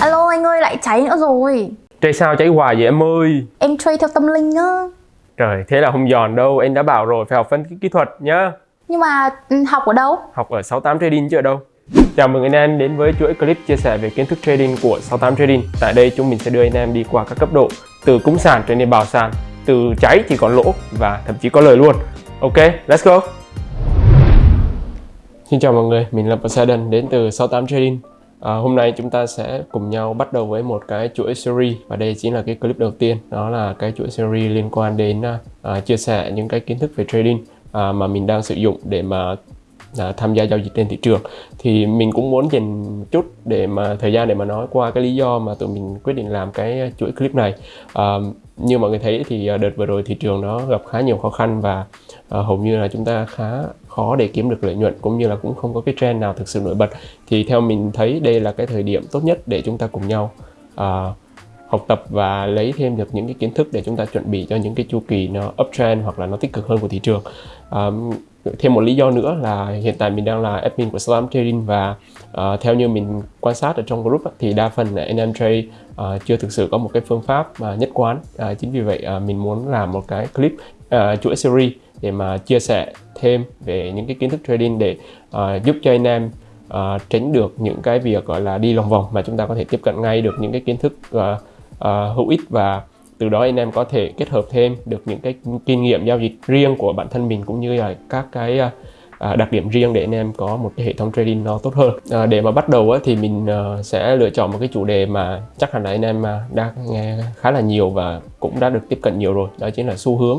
Alo anh ơi lại cháy nữa rồi. Trade sao cháy hoài vậy em ơi? Em trade theo tâm linh á. Trời thế là không giòn đâu. Em đã bảo rồi phải học phân tích kỹ thuật nhá. Nhưng mà ừ, học ở đâu? Học ở 68 Trading chứ ở đâu? Chào mừng anh em đến với chuỗi clip chia sẻ về kiến thức trading của 68 Trading. Tại đây chúng mình sẽ đưa anh em đi qua các cấp độ Từ cúng sàn trở nên bào sàn Từ cháy thì còn lỗ và thậm chí có lời luôn. Ok, let's go Xin chào mọi người, mình là Poseidon đến từ 68 Trading. À, hôm nay chúng ta sẽ cùng nhau bắt đầu với một cái chuỗi series và đây chính là cái clip đầu tiên đó là cái chuỗi series liên quan đến uh, chia sẻ những cái kiến thức về trading uh, mà mình đang sử dụng để mà uh, tham gia giao dịch trên thị trường. Thì mình cũng muốn dành chút để mà thời gian để mà nói qua cái lý do mà tụi mình quyết định làm cái chuỗi clip này. Uh, như mọi người thấy thì đợt vừa rồi thị trường nó gặp khá nhiều khó khăn và uh, hầu như là chúng ta khá khó để kiếm được lợi nhuận cũng như là cũng không có cái trend nào thực sự nổi bật. Thì theo mình thấy đây là cái thời điểm tốt nhất để chúng ta cùng nhau uh, học tập và lấy thêm được những cái kiến thức để chúng ta chuẩn bị cho những cái chu kỳ nó uptrend hoặc là nó tích cực hơn của thị trường. Um, thêm một lý do nữa là hiện tại mình đang là admin của Slam Trading và uh, theo như mình quan sát ở trong group thì đa phần là NM trade uh, chưa thực sự có một cái phương pháp uh, nhất quán. Uh, chính vì vậy uh, mình muốn làm một cái clip uh, chuỗi series để mà chia sẻ thêm về những cái kiến thức trading để uh, giúp cho anh em uh, tránh được những cái việc gọi là đi lòng vòng mà chúng ta có thể tiếp cận ngay được những cái kiến thức uh, uh, hữu ích và từ đó anh em có thể kết hợp thêm được những cái kinh nghiệm giao dịch riêng của bản thân mình cũng như là các cái uh, đặc điểm riêng để anh em có một cái hệ thống trading nó tốt hơn. À, để mà bắt đầu á, thì mình uh, sẽ lựa chọn một cái chủ đề mà chắc hẳn là anh em đang nghe khá là nhiều và cũng đã được tiếp cận nhiều rồi đó chính là xu hướng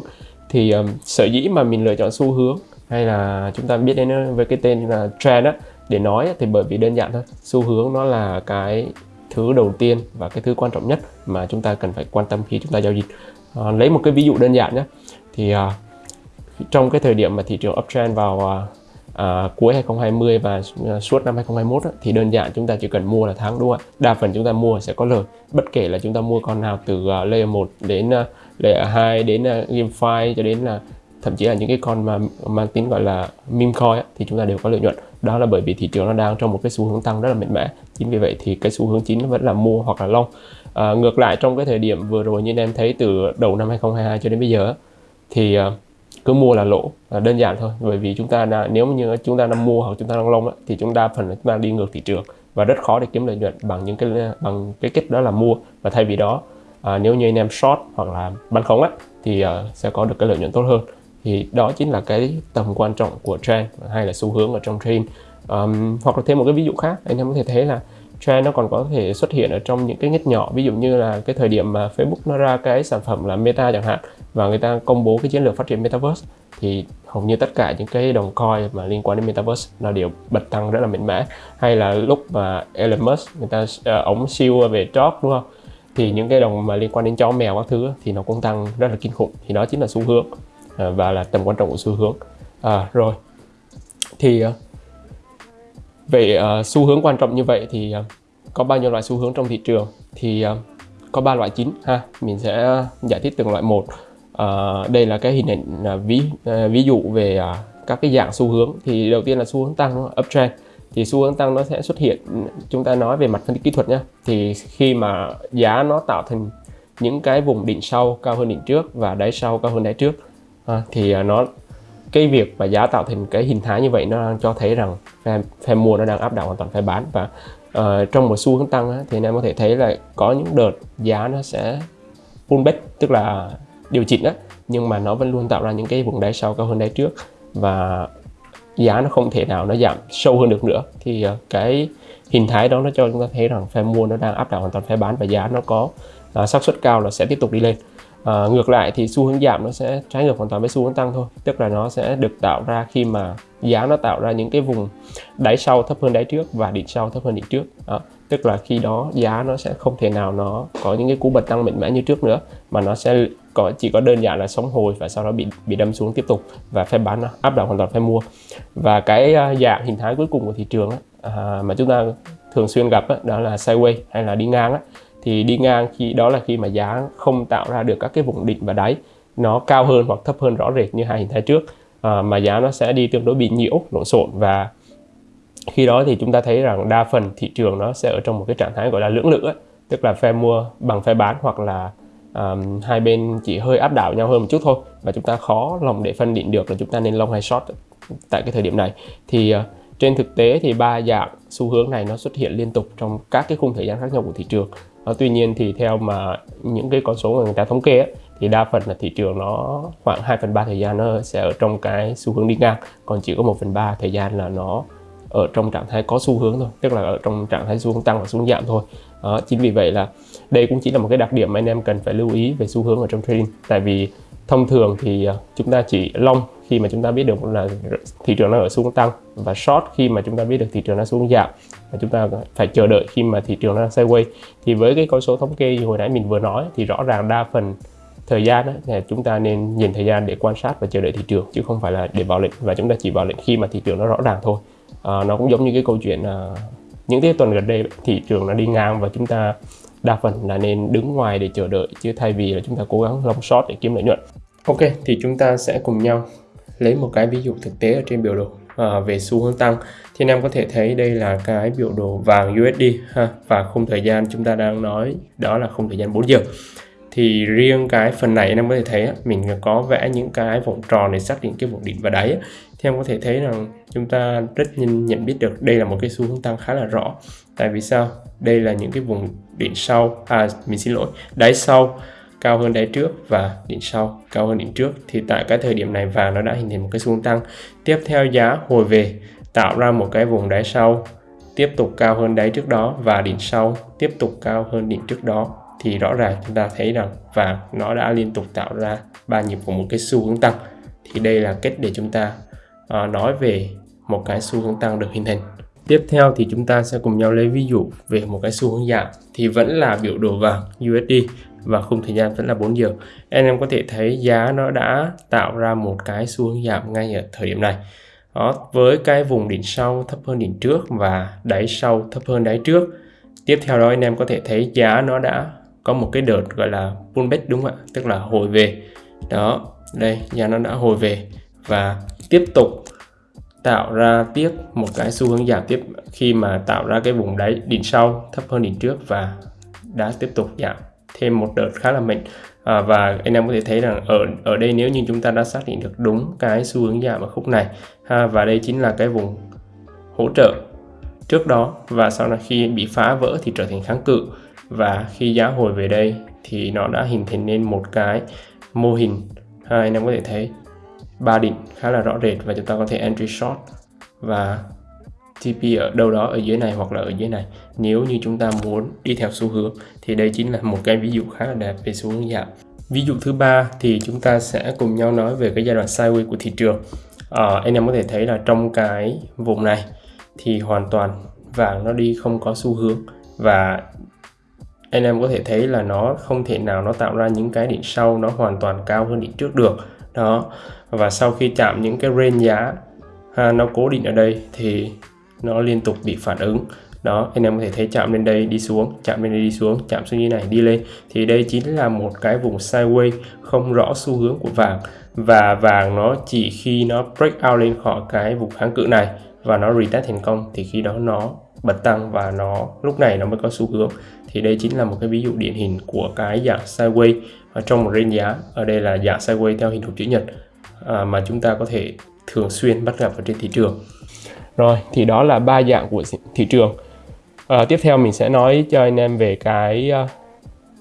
thì um, sở dĩ mà mình lựa chọn xu hướng hay là chúng ta biết đến với cái tên là trend á để nói thì bởi vì đơn giản thôi. Xu hướng nó là cái thứ đầu tiên và cái thứ quan trọng nhất mà chúng ta cần phải quan tâm khi chúng ta giao dịch. À, lấy một cái ví dụ đơn giản nhé thì à, trong cái thời điểm mà thị trường uptrend vào à, à, cuối 2020 và à, suốt năm 2021 á, thì đơn giản chúng ta chỉ cần mua là thắng đúng không ạ? Đa phần chúng ta mua sẽ có lời bất kể là chúng ta mua con nào từ uh, layer 1 đến uh, layer 2 đến uh, GameFi cho đến là thậm chí là những cái con mà mang tính gọi là meme coin á, thì chúng ta đều có lợi nhuận. Đó là bởi vì thị trường nó đang trong một cái xu hướng tăng rất là mạnh mẽ. Chính vì vậy thì cái xu hướng chính vẫn là mua hoặc là long à, ngược lại trong cái thời điểm vừa rồi như anh em thấy từ đầu năm 2022 cho đến bây giờ thì uh, cứ mua là lỗ là đơn giản thôi. Bởi vì chúng ta đã, nếu như chúng ta đang mua hoặc chúng ta đang long thì chúng ta phần là chúng ta đi ngược thị trường và rất khó để kiếm lợi nhuận bằng những cái bằng cái cách đó là mua. Và thay vì đó à, nếu như anh em short hoặc là bán khống á, thì à, sẽ có được cái lợi nhuận tốt hơn. Thì đó chính là cái tầm quan trọng của trend hay là xu hướng ở trong trend um, hoặc là thêm một cái ví dụ khác anh em có thể thấy là trend nó còn có thể xuất hiện ở trong những cái ngách nhỏ. Ví dụ như là cái thời điểm mà Facebook nó ra cái sản phẩm là Meta chẳng hạn và người ta công bố cái chiến lược phát triển Metaverse thì hầu như tất cả những cái đồng coin mà liên quan đến Metaverse nó đều bật tăng rất là mạnh mẽ. Hay là lúc mà Elon Musk người ta ờ, uh, ống siêu về job đúng không? Thì những cái đồng mà liên quan đến chó mèo các thứ thì nó cũng tăng rất là kinh khủng. Thì đó chính là xu hướng uh, và là tầm quan trọng của xu hướng. À, rồi. Thì uh, về uh, xu hướng quan trọng như vậy thì uh, có bao nhiêu loại xu hướng trong thị trường thì uh, có ba loại chính ha. Mình sẽ giải thích từng loại một. Uh, đây là cái hình ảnh uh, ví uh, ví dụ về uh, các cái dạng xu hướng. Thì đầu tiên là xu hướng tăng uptrend. Thì xu hướng tăng nó sẽ xuất hiện chúng ta nói về mặt phân tích kỹ thuật nhé thì khi mà giá nó tạo thành những cái vùng đỉnh sau cao hơn đỉnh trước và đáy sau cao hơn đáy trước à, thì nó cái việc mà giá tạo thành cái hình thái như vậy nó đang cho thấy rằng phe, phe mua nó đang áp đảo hoàn toàn phe bán. Và uh, trong một xu hướng tăng á, thì anh em có thể thấy là có những đợt giá nó sẽ pullback tức là điều chỉnh á nhưng mà nó vẫn luôn tạo ra những cái vùng đáy sau cao hơn đáy trước. Và giá nó không thể nào nó giảm sâu hơn được nữa. Thì uh, cái hình thái đó nó cho chúng ta thấy rằng phe mua nó đang áp đảo hoàn toàn phe bán và giá nó có uh, xác suất cao là sẽ tiếp tục đi lên. À, ngược lại thì xu hướng giảm nó sẽ trái ngược hoàn toàn với xu hướng tăng thôi. Tức là nó sẽ được tạo ra khi mà giá nó tạo ra những cái vùng đáy sau thấp hơn đáy trước và đỉnh sau thấp hơn đỉnh trước. À, tức là khi đó giá nó sẽ không thể nào nó có những cái cú bật tăng mạnh mẽ như trước nữa mà nó sẽ có chỉ có đơn giản là sống hồi và sau đó bị bị đâm xuống tiếp tục và phe bán nó áp đảo hoàn toàn phe mua. Và cái ờ, dạng hình thái cuối cùng của thị trường á, à, mà chúng ta thường xuyên gặp á, đó là sideways hay là đi ngang á, thì đi ngang khi đó là khi mà giá không tạo ra được các cái vùng đỉnh và đáy. Nó cao hơn hoặc thấp hơn rõ rệt như hai hình thái trước. À, mà giá nó sẽ đi tương đối bị nhiễu lộn xộn. Và khi đó thì chúng ta thấy rằng đa phần thị trường nó sẽ ở trong một cái trạng thái gọi là lưỡng lự ấy. tức là phe mua bằng phe bán hoặc là um, hai bên chỉ hơi áp đảo nhau hơn một chút thôi. Và chúng ta khó lòng để phân định được là chúng ta nên long hay short tại cái thời điểm này. Thì uh, trên thực tế thì ba dạng xu hướng này nó xuất hiện liên tục trong các cái khung thời gian khác nhau của thị trường. Ờ, tuy nhiên thì theo mà những cái con số mà người ta thống kê ấy, thì đa phần là thị trường nó khoảng 2 phần 3 thời gian nó sẽ ở trong cái xu hướng đi ngang còn chỉ có 1 phần 3 thời gian là nó ở trong trạng thái có xu hướng thôi tức là ở trong trạng thái xu hướng tăng và xu hướng giảm thôi. Đó, chính vì vậy là đây cũng chỉ là một cái đặc điểm mà anh em cần phải lưu ý về xu hướng ở trong trading. Tại vì thông thường thì ờ, chúng ta chỉ long khi mà chúng ta biết được là thị trường nó ở xuống tăng và short khi mà chúng ta biết được thị trường nó xuống giảm và chúng ta phải chờ đợi khi mà thị trường nó sideways. Thì với cái con số thống kê hồi nãy mình vừa nói thì rõ ràng đa phần thời gian đó, là chúng ta nên nhìn thời gian để quan sát và chờ đợi thị trường chứ không phải là để vào lệnh và chúng ta chỉ vào lệnh khi mà thị trường nó rõ ràng thôi. À, nó cũng giống như cái câu chuyện à, những cái tuần gần đây thị trường nó đi ngang và chúng ta đa phần là nên đứng ngoài để chờ đợi chứ thay vì là chúng ta cố gắng long short để kiếm lợi nhuận. Ok thì chúng ta sẽ cùng nhau lấy một cái ví dụ thực tế ở trên biểu đồ à, về xu hướng tăng thì anh em có thể thấy đây là cái biểu đồ vàng USD ha và khung thời gian chúng ta đang nói đó là khung thời gian 4 giờ. Thì riêng cái phần này anh em có thể thấy mình có vẽ những cái vòng tròn để xác định cái vùng đỉnh và đáy thì em có thể thấy rằng chúng ta rất nhìn nhận biết được đây là một cái xu hướng tăng khá là rõ. Tại vì sao? Đây là những cái vùng đỉnh sau à mình xin lỗi đáy sau cao hơn đáy trước và đỉnh sau. Cao hơn đỉnh trước thì tại cái thời điểm này vàng nó đã hình thành một cái xu hướng tăng. Tiếp theo giá hồi về tạo ra một cái vùng đáy sau tiếp tục cao hơn đáy trước đó và đỉnh sau tiếp tục cao hơn đỉnh trước đó. Thì rõ ràng chúng ta thấy rằng vàng nó đã liên tục tạo ra ba nhịp của một cái xu hướng tăng. Thì đây là cách để chúng ta uh, nói về một cái xu hướng tăng được hình thành. Tiếp theo thì chúng ta sẽ cùng nhau lấy ví dụ về một cái xu hướng giảm. Thì vẫn là biểu đồ vàng USD và khung thời gian vẫn là 4 giờ. Anh em có thể thấy giá nó đã tạo ra một cái xu hướng giảm ngay ở thời điểm này. Đó, với cái vùng đỉnh sau thấp hơn đỉnh trước và đáy sau thấp hơn đáy trước. Tiếp theo đó anh em có thể thấy giá nó đã có một cái đợt gọi là pullback đúng không ạ? Tức là hồi về. Đó đây giá nó đã hồi về và tiếp tục tạo ra tiếp một cái xu hướng giảm tiếp khi mà tạo ra cái vùng đáy đỉnh sau thấp hơn đỉnh trước và đã tiếp tục giảm thêm một đợt khá là mạnh. À, và anh em có thể thấy rằng ở ở đây nếu như chúng ta đã xác định được đúng cái xu hướng giảm ở khúc này ha và đây chính là cái vùng hỗ trợ trước đó và sau này khi bị phá vỡ thì trở thành kháng cự. Và khi giá hồi về đây thì nó đã hình thành nên một cái mô hình ha, anh em có thể thấy ba đỉnh khá là rõ rệt và chúng ta có thể entry short và TP ở đâu đó ở dưới này hoặc là ở dưới này. Nếu như chúng ta muốn đi theo xu hướng thì đây chính là một cái ví dụ khá là đẹp về xu hướng giảm. Ví dụ thứ ba thì chúng ta sẽ cùng nhau nói về cái giai đoạn sideways của thị trường. À, anh em có thể thấy là trong cái vùng này thì hoàn toàn vàng nó đi không có xu hướng. Và anh em có thể thấy là nó không thể nào nó tạo ra những cái đỉnh sau nó hoàn toàn cao hơn đỉnh trước được. Đó. Và sau khi chạm những cái range giá ha, nó cố định ở đây thì nó liên tục bị phản ứng. Đó anh em có thể thấy chạm lên đây đi xuống chạm lên đây đi xuống chạm xuống như này đi lên. Thì đây chính là một cái vùng sideways không rõ xu hướng của vàng. Và vàng nó chỉ khi nó break out lên khỏi cái vùng kháng cự này và nó retest thành công thì khi đó nó bật tăng và nó lúc này nó mới có xu hướng. Thì đây chính là một cái ví dụ điển hình của cái dạng sideways ở trong một range giá. Ở đây là dạng sideways theo hình hộp chữ nhật à, mà chúng ta có thể thường xuyên bắt gặp ở trên thị trường rồi thì đó là ba dạng của thị trường. À, tiếp theo mình sẽ nói cho anh em về cái ờ,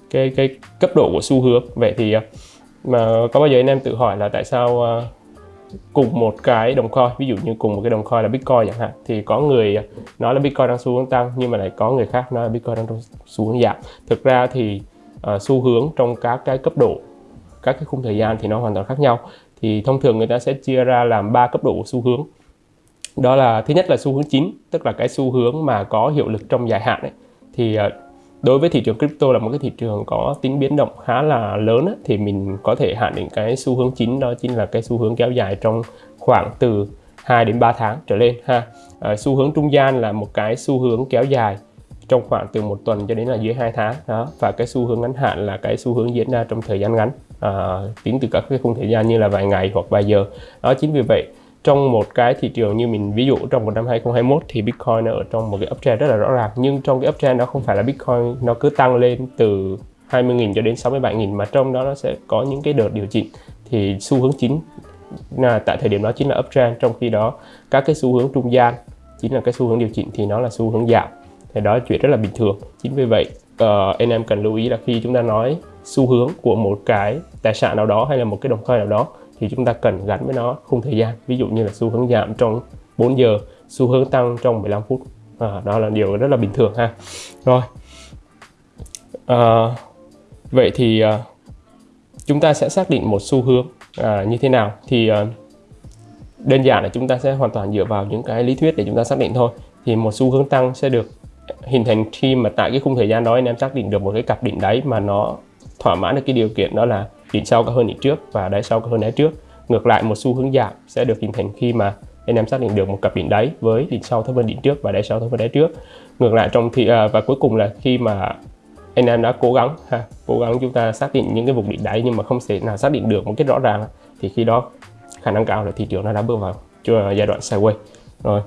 cái cái cấp độ của xu hướng. Vậy thì ờ, mà có bao giờ anh em tự hỏi là tại sao cùng một cái đồng coin ví dụ như cùng một cái đồng coin là bitcoin chẳng hạn thì có người nói là bitcoin đang xu hướng tăng nhưng mà lại có người khác nói là bitcoin đang xu hướng giảm. Thực ra thì uh, xu hướng trong các cái cấp độ các cái khung thời gian thì nó hoàn toàn khác nhau. Thì thông thường người ta sẽ chia ra làm ba cấp độ của xu hướng đó là thứ nhất là xu hướng chính tức là cái xu hướng mà có hiệu lực trong dài hạn ấy. thì ờ, đối với thị trường crypto là một cái thị trường có tính biến động khá là lớn ấy, thì mình có thể hạn định cái xu hướng chính đó chính là cái xu hướng kéo dài trong khoảng từ 2 đến 3 tháng trở lên ha. À, xu hướng trung gian là một cái xu hướng kéo dài trong khoảng từ một tuần cho đến là dưới 2 tháng đó. Và cái xu hướng ngắn hạn là cái xu hướng diễn ra trong thời gian ngắn à, tính từ các cái khung thời gian như là vài ngày hoặc vài giờ. Đó chính vì vậy trong một cái thị trường như mình ví dụ trong một năm 2021 thì Bitcoin nó ở trong một cái uptrend rất là rõ ràng. Nhưng trong cái uptrend đó không phải là Bitcoin nó cứ tăng lên từ 20.000 cho đến 67.000 mà trong đó nó sẽ có những cái đợt điều chỉnh. Thì xu hướng chính là tại thời điểm đó chính là uptrend trong khi đó các cái xu hướng trung gian chính là cái xu hướng điều chỉnh thì nó là xu hướng giảm. Thì đó là chuyện rất là bình thường. Chính vì vậy uh, anh em cần lưu ý là khi chúng ta nói xu hướng của một cái tài sản nào đó hay là một cái đồng coin nào đó thì chúng ta cần gắn với nó khung thời gian. Ví dụ như là xu hướng giảm trong 4 giờ xu hướng tăng trong 15 phút. À, đó là điều rất là bình thường ha. Rồi. À, vậy thì à, chúng ta sẽ xác định một xu hướng à, như thế nào? Thì à, đơn giản là chúng ta sẽ hoàn toàn dựa vào những cái lý thuyết để chúng ta xác định thôi. Thì một xu hướng tăng sẽ được hình thành khi mà tại cái khung thời gian đó anh em xác định được một cái cặp đỉnh đáy mà nó thỏa mãn được cái điều kiện đó là đỉnh sau cao hơn đỉnh trước và đáy sau cao hơn đáy trước. Ngược lại một xu hướng giảm sẽ được hình thành khi mà anh em xác định được một cặp đỉnh đáy với đỉnh sau thấp hơn đỉnh trước và đáy sau thấp hơn đáy trước. Ngược lại trong thì à, và cuối cùng là khi mà anh em đã cố gắng ha cố gắng chúng ta xác định những cái vùng đỉnh đáy nhưng mà không thể nào xác định được một cái rõ ràng thì khi đó khả năng cao là thị trường nó đã bước vào à, giai đoạn sideways. Rồi.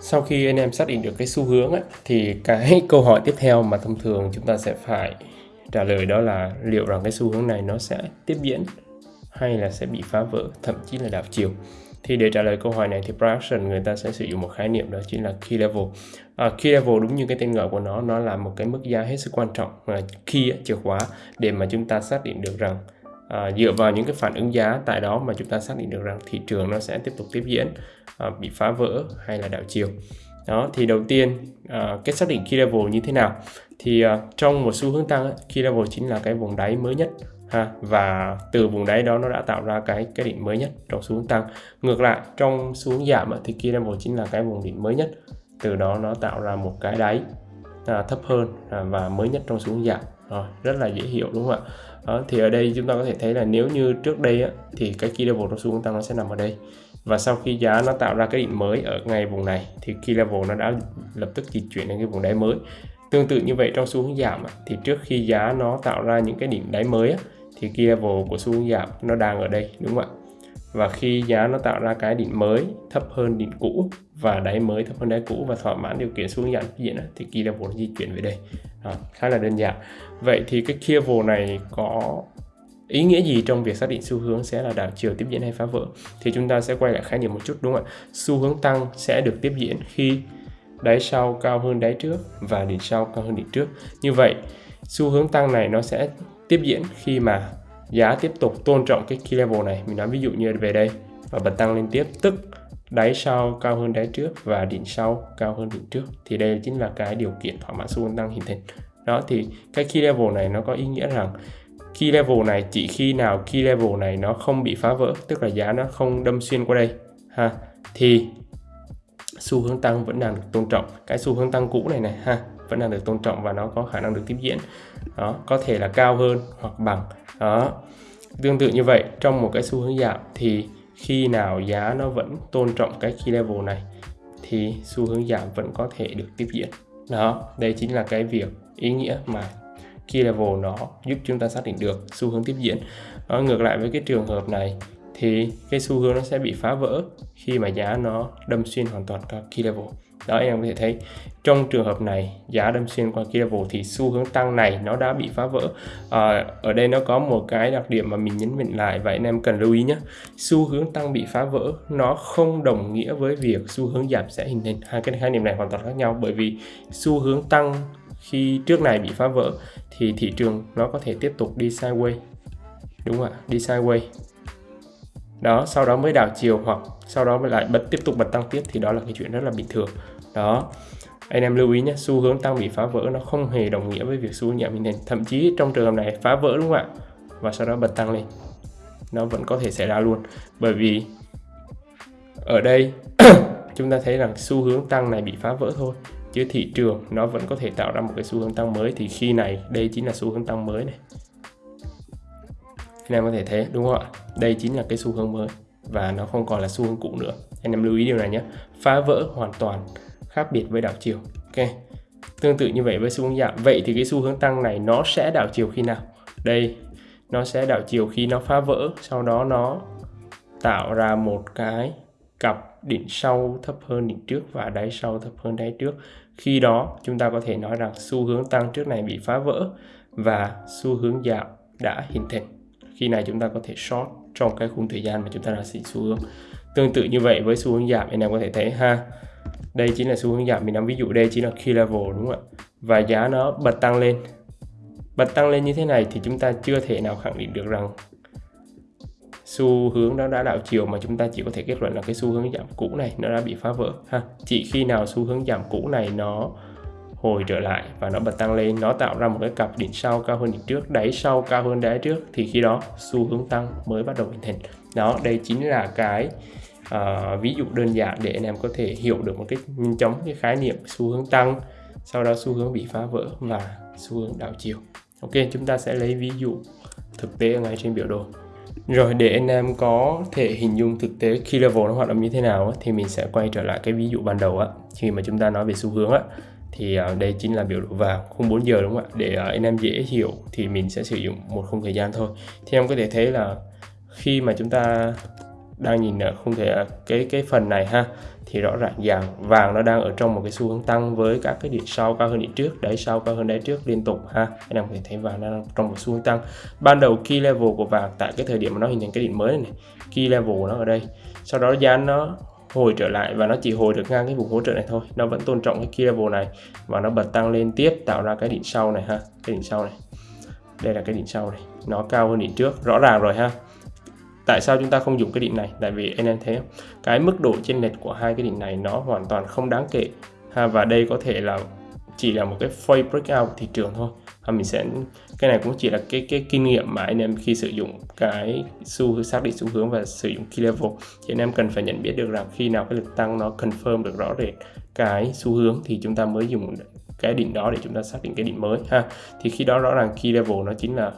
Sau khi anh em xác định được cái xu hướng ấy, thì cái câu hỏi tiếp theo mà thông thường chúng ta sẽ phải trả lời đó là liệu rằng cái xu hướng này nó sẽ tiếp diễn hay là sẽ bị phá vỡ thậm chí là đảo chiều? Thì để trả lời câu hỏi này thì production người ta sẽ sử dụng một khái niệm đó chính là key level. À, key level đúng như cái tên gọi của nó nó là một cái mức giá hết sức quan trọng là key chìa khóa để mà chúng ta xác định được rằng à, dựa vào những cái phản ứng giá tại đó mà chúng ta xác định được rằng thị trường nó sẽ tiếp tục tiếp diễn à, bị phá vỡ hay là đảo chiều đó thì đầu tiên à, uh, cách xác định key level như thế nào? Thì uh, trong một xu hướng tăng key level chính là cái vùng đáy mới nhất ha? Và từ vùng đáy đó nó đã tạo ra cái cái đỉnh mới nhất trong xu hướng tăng. Ngược lại trong xu hướng giảm thì key level chính là cái vùng đỉnh mới nhất. Từ đó nó tạo ra một cái đáy à, thấp hơn à, và mới nhất trong xu hướng giảm. Rồi rất là dễ hiểu đúng không ạ? Đó, thì ở đây chúng ta có thể thấy là nếu như trước đây á, thì cái key level trong xu hướng tăng nó sẽ nằm ở đây và sau khi giá nó tạo ra cái đỉnh mới ở ngay vùng này thì key level nó đã lập tức di chuyển đến cái vùng đáy mới. Tương tự như vậy trong xu hướng giảm thì trước khi giá nó tạo ra những cái đỉnh đáy mới thì key level của xu hướng giảm nó đang ở đây đúng không ạ? Và khi giá nó tạo ra cái đỉnh mới thấp hơn đỉnh cũ và đáy mới thấp hơn đáy cũ và thỏa mãn điều kiện xu hướng giảm diễn thì key level nó di chuyển về đây. Đó, khá là đơn giản. Vậy thì cái key level này có ý nghĩa gì trong việc xác định xu hướng sẽ là đảo chiều tiếp diễn hay phá vỡ? Thì chúng ta sẽ quay lại khái niệm một chút, đúng không ạ? Xu hướng tăng sẽ được tiếp diễn khi đáy sau cao hơn đáy trước và đỉnh sau cao hơn đỉnh trước. Như vậy, xu hướng tăng này nó sẽ tiếp diễn khi mà giá tiếp tục tôn trọng cái key level này. Mình nói ví dụ như về đây, và bật tăng lên tiếp, tức đáy sau cao hơn đáy trước và đỉnh sau cao hơn đỉnh trước. Thì đây chính là cái điều kiện thỏa mãn xu hướng tăng hình thành. Đó, thì cái key level này nó có ý nghĩa rằng key level này, chỉ khi nào key level này nó không bị phá vỡ, tức là giá nó không đâm xuyên qua đây, ha, thì xu hướng tăng vẫn đang được tôn trọng. Cái xu hướng tăng cũ này này, ha, vẫn đang được tôn trọng và nó có khả năng được tiếp diễn. Đó, có thể là cao hơn hoặc bằng. Đó, tương tự như vậy, trong một cái xu hướng giảm thì khi nào giá nó vẫn tôn trọng cái key level này thì xu hướng giảm vẫn có thể được tiếp diễn. Đó, đây chính là cái việc ý nghĩa mà key level nó giúp chúng ta xác định được xu hướng tiếp diễn. Nó ngược lại với cái trường hợp này thì cái xu hướng nó sẽ bị phá vỡ khi mà giá nó đâm xuyên hoàn toàn qua key level. Đó em có thể thấy trong trường hợp này giá đâm xuyên qua key level thì xu hướng tăng này nó đã bị phá vỡ. À, ở đây nó có một cái đặc điểm mà mình nhấn mạnh lại và anh em cần lưu ý nhé. Xu hướng tăng bị phá vỡ nó không đồng nghĩa với việc xu hướng giảm sẽ hình thành. Hai cái khái niệm này hoàn toàn khác nhau bởi vì xu hướng tăng khi trước này bị phá vỡ, thì thị trường nó có thể tiếp tục đi sideways. Đúng không ạ? Đi sideways. Đó, sau đó mới đảo chiều hoặc sau đó mới lại bật, tiếp tục bật tăng tiếp thì đó là cái chuyện rất là bình thường. Đó. Anh em lưu ý nhé, xu hướng tăng bị phá vỡ nó không hề đồng nghĩa với việc xu hướng giảm hình thành thậm chí trong trường hợp này phá vỡ đúng không ạ? Và sau đó bật tăng lên. Nó vẫn có thể xảy ra luôn. Bởi vì ở đây, chúng ta thấy rằng xu hướng tăng này bị phá vỡ thôi chứ thị trường nó vẫn có thể tạo ra một cái xu hướng tăng mới. Thì khi này, đây chính là xu hướng tăng mới này. Anh em có thể thấy đúng không ạ? Đây chính là cái xu hướng mới và nó không còn là xu hướng cũ nữa. Anh em lưu ý điều này nhé. Phá vỡ hoàn toàn, khác biệt với đảo chiều. Ok. Tương tự như vậy với xu hướng giảm. Vậy thì cái xu hướng tăng này nó sẽ đảo chiều khi nào? Đây, nó sẽ đảo chiều khi nó phá vỡ, sau đó nó tạo ra một cái cặp đỉnh sau thấp hơn đỉnh trước và đáy sau thấp hơn đáy trước khi đó, chúng ta có thể nói rằng xu hướng tăng trước này bị phá vỡ và xu hướng giảm đã hình thành. Khi này chúng ta có thể short trong cái khung thời gian mà chúng ta đang xịn xu hướng. Tương tự như vậy với xu hướng giảm, anh em có thể thấy ha, đây chính là xu hướng giảm mình nắm. Ví dụ đây chính là key level đúng không ạ? Và giá nó bật tăng lên. Bật tăng lên như thế này thì chúng ta chưa thể nào khẳng định được rằng xu hướng nó đã đảo chiều mà chúng ta chỉ có thể kết luận là cái xu hướng giảm cũ này nó đã bị phá vỡ ha. Chỉ khi nào xu hướng giảm cũ này nó hồi trở lại và nó bật tăng lên nó tạo ra một cái cặp đỉnh sau cao hơn đỉnh trước đáy sau cao hơn đáy trước thì khi đó xu hướng tăng mới bắt đầu hình thành. Đó đây chính là cái uh, ví dụ đơn giản để anh em có thể hiểu được một cách nhanh chóng cái khái niệm xu hướng tăng sau đó xu hướng bị phá vỡ và xu hướng đảo chiều. Ok chúng ta sẽ lấy ví dụ thực tế ngay trên biểu đồ rồi, để anh em có thể hình dung thực tế khi level nó hoạt động như thế nào thì mình sẽ quay trở lại cái ví dụ ban đầu á. Khi mà chúng ta nói về xu hướng á, thì à, đây chính là biểu đồ vào khung 4 giờ, đúng không ạ? Để à, anh em dễ hiểu thì mình sẽ sử dụng một khung thời gian thôi. Thì em có thể thấy là khi mà chúng ta đang nhìn ở không thể à, cái cái phần này ha thì rõ ràng vàng vàng nó đang ở trong một cái xu hướng tăng với các cái điểm sau cao hơn điểm trước đáy sau cao hơn đáy trước liên tục ha. Anh em có thể thấy vàng đang trong một xu hướng tăng. Ban đầu key level của vàng tại cái thời điểm mà nó hình thành cái đỉnh mới này, này key level nó ở đây. Sau đó giá nó hồi trở lại và nó chỉ hồi được ngang cái vùng hỗ trợ này thôi. Nó vẫn tôn trọng cái key level này và nó bật tăng lên tiếp tạo ra cái đỉnh sau này ha cái đỉnh sau này. Đây là cái đỉnh sau này nó cao hơn đỉnh trước rõ ràng rồi ha tại sao chúng ta không dùng cái định này? Tại vì anh em thấy cái mức độ chênh lệch của hai cái định này nó hoàn toàn không đáng kể. Ha, và đây có thể là chỉ là một cái fake breakout thị trường thôi. Và mình sẽ, cái này cũng chỉ là cái cái kinh nghiệm mà anh em khi sử dụng cái xu, xác định xu hướng và sử dụng key level. Thì anh em cần phải nhận biết được rằng khi nào cái lực tăng nó confirm được rõ rệt cái xu hướng thì chúng ta mới dùng cái đỉnh đó để chúng ta xác định cái đỉnh mới. Ha, thì khi đó rõ ràng key level nó chính là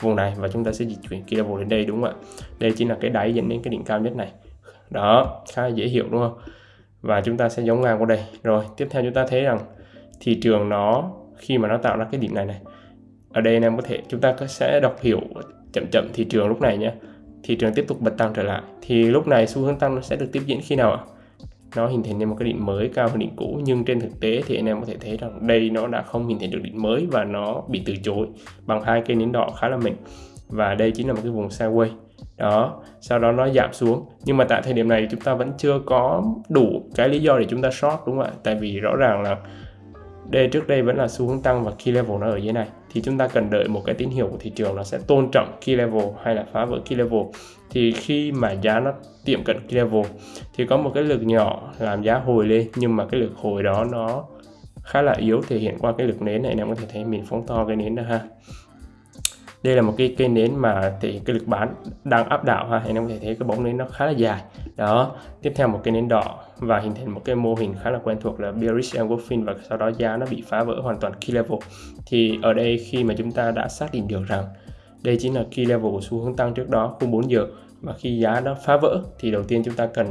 vùng này và chúng ta sẽ di chuyển kỳ level đến đây, đúng không ạ? Đây chính là cái đáy dẫn đến cái đỉnh cao nhất này. Đó, khá là dễ hiểu, đúng không? Và chúng ta sẽ giống ngang qua đây. Rồi, tiếp theo chúng ta thấy rằng thị trường nó, khi mà nó tạo ra cái đỉnh này này, ở đây anh em có thể, chúng ta sẽ đọc hiểu chậm chậm thị trường lúc này nhé. Thị trường tiếp tục bật tăng trở lại. Thì lúc này xu hướng tăng nó sẽ được tiếp diễn khi nào ạ? Nó hình thành nên một cái đỉnh mới cao hơn đỉnh cũ, nhưng trên thực tế thì anh em có thể thấy rằng đây nó đã không hình thành được đỉnh mới và nó bị từ chối bằng hai cây nến đỏ khá là mịn. Và đây chính là một cái vùng sideways. Đó, sau đó nó giảm xuống. Nhưng mà tại thời điểm này chúng ta vẫn chưa có đủ cái lý do để chúng ta short, đúng không ạ? Tại vì rõ ràng là đây, trước đây vẫn là xu hướng tăng và key level nó ở dưới này. Thì chúng ta cần đợi một cái tín hiệu của thị trường nó sẽ tôn trọng key level hay là phá vỡ key level thì khi mà giá nó tiệm cận cái level, thì có một cái lực nhỏ làm giá hồi lên, nhưng mà cái lực hồi đó nó khá là yếu, thể hiện qua cái lực nến này anh em có thể thấy mình phóng to cái nến đó ha. Đây là một cái cây nến mà thì cái lực bán đang áp đảo ha anh em có thể thấy cái bóng nến nó khá là dài. Đó, tiếp theo một cây nến đỏ và hình thành một cái mô hình khá là quen thuộc là bearish engulfing và sau đó giá nó bị phá vỡ hoàn toàn key level. Thì ở đây khi mà chúng ta đã xác định được rằng đây chính là key level của xu hướng tăng trước đó khung 4 giờ. Và khi giá nó phá vỡ thì đầu tiên chúng ta cần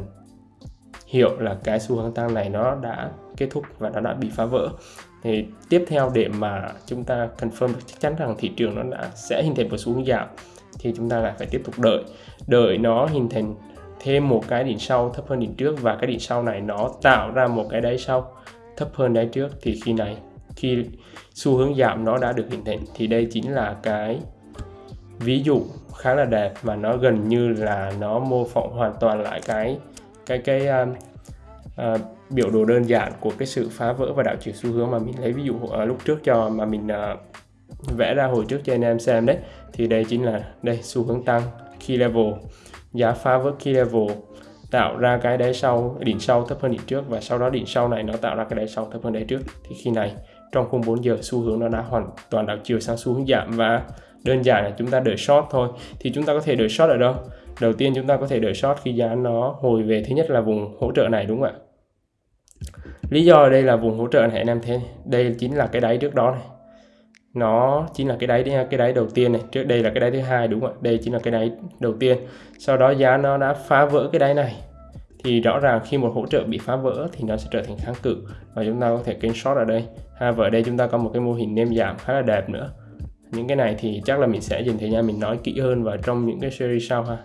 hiểu là cái xu hướng tăng này nó đã kết thúc và nó đã bị phá vỡ. Thì tiếp theo để mà chúng ta confirm được chắc chắn rằng thị trường nó đã sẽ hình thành một xu hướng giảm thì chúng ta lại phải tiếp tục đợi. Đợi nó hình thành thêm một cái đỉnh sau thấp hơn đỉnh trước và cái đỉnh sau này nó tạo ra một cái đáy sau thấp hơn đáy trước thì khi này, khi xu hướng giảm nó đã được hình thành thì đây chính là cái ví dụ khá là đẹp mà nó gần như là nó mô phỏng hoàn toàn lại cái cái cái uh, uh, biểu đồ đơn giản của cái sự phá vỡ và đảo chiều xu hướng mà mình lấy ví dụ ở lúc trước cho mà mình uh, vẽ ra hồi trước cho anh em xem đấy thì đây chính là đây xu hướng tăng key level giá phá vỡ key level tạo ra cái đáy sau đỉnh sau thấp hơn đỉnh trước và sau đó đỉnh sau này nó tạo ra cái đáy sau thấp hơn đáy trước. Thì khi này trong khung 4 giờ xu hướng nó đã hoàn toàn đảo chiều sang xu hướng giảm và đơn giản là chúng ta đợi short thôi. Thì chúng ta có thể đợi short ở đâu? Đầu tiên chúng ta có thể đợi short khi giá nó hồi về, thứ nhất là vùng hỗ trợ này, đúng không ạ? Lý do ở đây là vùng hỗ trợ này, anh em thế đây chính là cái đáy trước đó này. Nó chính là cái đáy cái đáy đầu tiên này. Trước đây là cái đáy thứ hai, đúng không ạ? Đây chính là cái đáy đầu tiên. Sau đó giá nó đã phá vỡ cái đáy này. Thì rõ ràng khi một hỗ trợ bị phá vỡ thì nó sẽ trở thành kháng cự. Và chúng ta có thể kênh short ở đây. Ha và ở đây chúng ta có một cái mô hình nêm giảm khá là đẹp nữa những cái này thì chắc là mình sẽ dành thời gian mình nói kỹ hơn vào trong những cái series sau ha.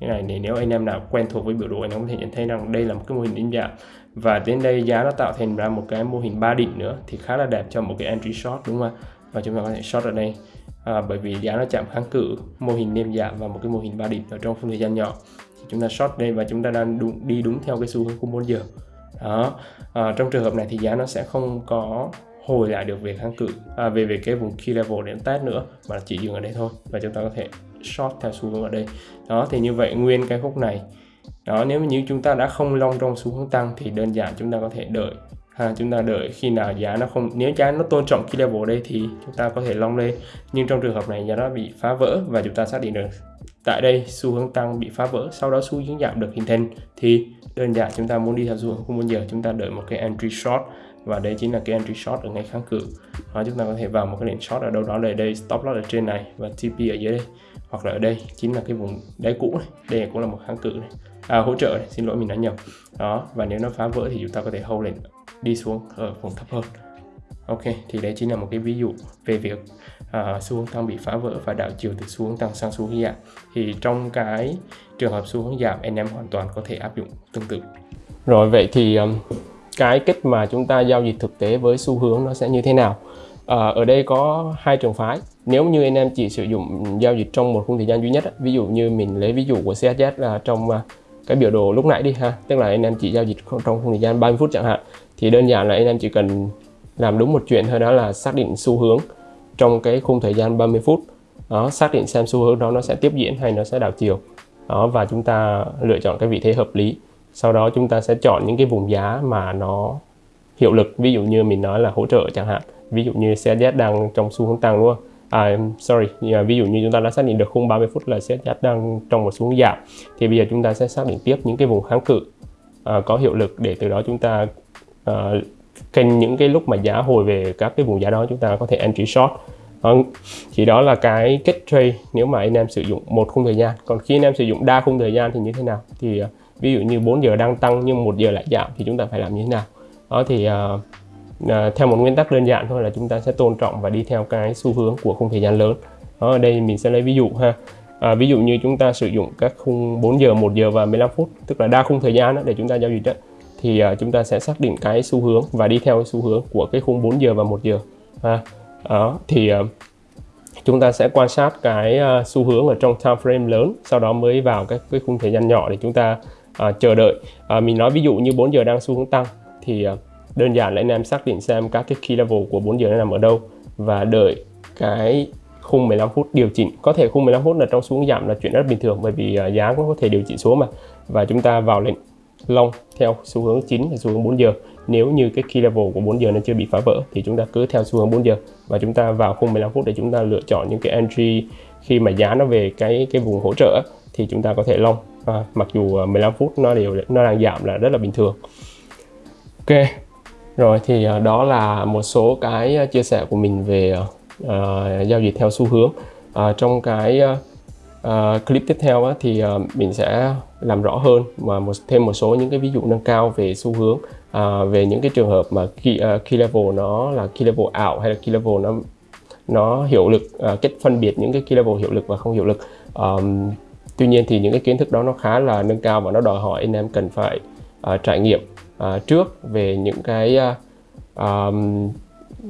Cái này để nếu anh em nào quen thuộc với biểu đồ anh em có thể nhận thấy rằng đây là một cái mô hình đỉnh dạng. Và đến đây giá nó tạo thành ra một cái mô hình ba đỉnh nữa thì khá là đẹp cho một cái entry short đúng không ạ? Và chúng ta có thể short ở đây. À, bởi vì giá nó chạm kháng cự mô hình nêm dạng và một cái mô hình ba đỉnh ở trong khung thời gian nhỏ. Thì chúng ta short đây và chúng ta đang đúng, đi đúng theo cái xu hướng của 4 giờ. Đó. À, trong trường hợp này thì giá nó sẽ không có hồi lại được về kháng cự. À, về về cái vùng key level đến test nữa mà chỉ dừng ở đây thôi. Và chúng ta có thể short theo xu hướng ở đây. Đó thì như vậy nguyên cái khúc này. Đó nếu như chúng ta đã không long trong xu hướng tăng thì đơn giản chúng ta có thể đợi. Ha chúng ta đợi khi nào giá nó không nếu giá nó tôn trọng key level đây thì chúng ta có thể long lên. Nhưng trong trường hợp này giá nó bị phá vỡ và chúng ta xác định được tại đây xu hướng tăng bị phá vỡ sau đó xu hướng giảm được hình thành thì đơn giản chúng ta muốn đi theo xu hướng không bao giờ chúng ta đợi một cái entry short và đây chính là cái entry short ở ngay kháng cự. Đó, chúng ta có thể vào một cái lệnh short ở đâu đó là đây stop loss ở trên này và TP ở dưới đây. Hoặc là ở đây chính là cái vùng đáy cũ này. Đây cũng là một kháng cự này. À, hỗ trợ này xin lỗi mình đã nhầm. Đó và nếu nó phá vỡ thì chúng ta có thể hold lên đi xuống ở vùng thấp hơn. Ok thì đây chính là một cái ví dụ về việc uh, xu hướng tăng bị phá vỡ và đảo chiều từ xu hướng tăng sang xu hướng giảm. Thì trong cái trường hợp xu hướng giảm anh em hoàn toàn có thể áp dụng tương tự. Rồi vậy thì um, cái cách mà chúng ta giao dịch thực tế với xu hướng nó sẽ như thế nào. À, ở đây có hai trường phái. Nếu như anh em chỉ sử dụng giao dịch trong một khung thời gian duy nhất ví dụ như mình lấy ví dụ của CSZ là trong à, cái biểu đồ lúc nãy đi ha tức là anh em chỉ giao dịch trong khung thời gian 30 phút chẳng hạn thì đơn giản là anh em chỉ cần làm đúng một chuyện thôi đó là xác định xu hướng trong cái khung thời gian 30 phút. Đó xác định xem xu hướng đó nó sẽ tiếp diễn hay nó sẽ đảo chiều. Đó và chúng ta lựa chọn cái vị thế hợp lý sau đó chúng ta sẽ chọn những cái vùng giá mà nó hiệu lực. Ví dụ như mình nói là hỗ trợ chẳng hạn. Ví dụ như CSZ đang trong xu hướng tăng luôn à, sorry à, ví dụ như chúng ta đã xác định được khung 30 phút là CSZ đang trong một xu hướng giảm thì bây giờ chúng ta sẽ xác định tiếp những cái vùng kháng cự à, có hiệu lực để từ đó chúng ta à, kênh những cái lúc mà giá hồi về các cái vùng giá đó chúng ta có thể entry short. Vâng, thì đó là cái kết trade nếu mà anh em sử dụng một khung thời gian. Còn khi anh em sử dụng đa khung thời gian thì như thế nào? Thì à, ví dụ như 4 giờ đang tăng nhưng một giờ lại giảm thì chúng ta phải làm như thế nào? Đó thì uh, uh, theo một nguyên tắc đơn giản thôi là chúng ta sẽ tôn trọng và đi theo cái xu hướng của khung thời gian lớn. Đó ở đây mình sẽ lấy ví dụ ha. À, ví dụ như chúng ta sử dụng các khung 4 giờ 1 giờ và 15 phút tức là đa khung thời gian đó để chúng ta giao dịch đó thì uh, chúng ta sẽ xác định cái xu hướng và đi theo xu hướng của cái khung 4 giờ và 1 giờ ha. Đó thì uh, chúng ta sẽ quan sát cái uh, xu hướng ở trong time frame lớn sau đó mới vào các cái khung thời gian nhỏ để chúng ta à, chờ đợi. À, mình nói ví dụ như 4 giờ đang xu hướng tăng thì à, đơn giản là anh em xác định xem các cái key level của 4 giờ nó nằm ở đâu và đợi cái khung 15 phút điều chỉnh. Có thể khung 15 phút là trong xuống giảm là chuyện rất bình thường bởi vì à, giá cũng có thể điều chỉnh xuống mà. Và chúng ta vào lệnh long theo xu hướng chính xu hướng 4 giờ. Nếu như cái key level của 4 giờ nó chưa bị phá vỡ thì chúng ta cứ theo xu hướng 4 giờ và chúng ta vào khung 15 phút để chúng ta lựa chọn những cái entry khi mà giá nó về cái cái vùng hỗ trợ thì chúng ta có thể long à, mặc dù ờ, 15 phút nó đều nó đang giảm là rất là bình thường. Ok rồi thì ờ, đó là một số cái chia sẻ của mình về uh, giao dịch theo xu hướng. Uh, trong cái uh, clip tiếp theo á, thì uh, mình sẽ làm rõ hơn và một thêm một số những cái ví dụ nâng cao về xu hướng. Uh, về những cái trường hợp mà key, uh, key level nó là key level ảo hay là key level nó nó hiệu lực uh, cách phân biệt những cái key level hiệu lực và không hiệu lực. Um, tuy nhiên thì những cái kiến thức đó nó khá là nâng cao và nó đòi hỏi anh em cần phải uh, trải nghiệm uh, trước về những cái uh, um,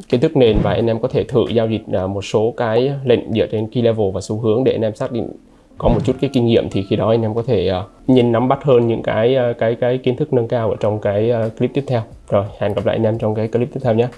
kiến thức nền và anh em có thể thử giao dịch uh, một số cái lệnh dựa trên key level và xu hướng để anh em xác định có một chút cái kinh nghiệm thì khi đó anh em có thể uh, nhìn nắm bắt hơn những cái uh, cái cái kiến thức nâng cao ở trong cái uh, clip tiếp theo. Rồi hẹn gặp lại anh em trong cái clip tiếp theo nhé.